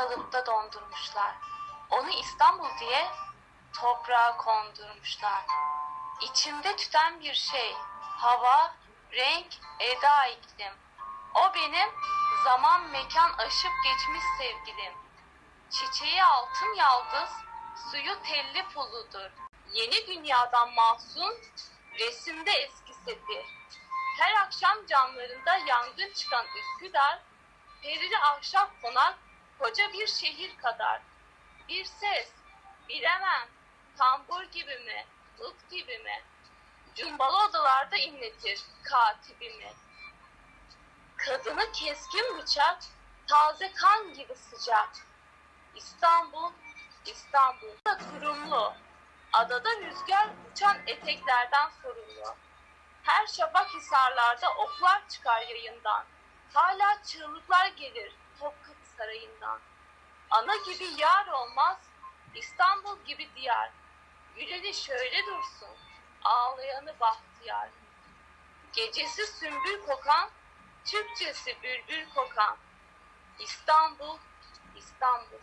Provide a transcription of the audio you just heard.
kalıpta dondurmuşlar. Onu İstanbul diye toprağa kondurmuşlar. İçimde tüten bir şey, hava, renk, eda iklim. O benim zaman mekan aşıp geçmiş sevgilim. Çiçeği altın yaldız, suyu telli puludur. Yeni dünyadan mahzun, resimde eski sefir. Her akşam camlarında yangın çıkan Üsküdar, perili ahşap konak, koca bir şehir kadar. Bir ses, bilemem, tambur gibi mi, ık gibi mi? Cumbalı odalarda inletir katibimi. Kadını keskin bıçak, taze kan gibi sıcak. İstanbul, İstanbul da kurumlu. Adada rüzgar uçan eteklerden sorumlu. Her şabak hisarlarda oklar çıkar yayından. Hala çığlıklar gelir Topkapı Sarayı'ndan. Ana gibi yar olmaz, İstanbul gibi diyar. Güleni şöyle dursun, ağlayanı bahtiyar. Gecesi sümbül kokan, Türkçesi bülbül kokan. İstanbul, İstanbul.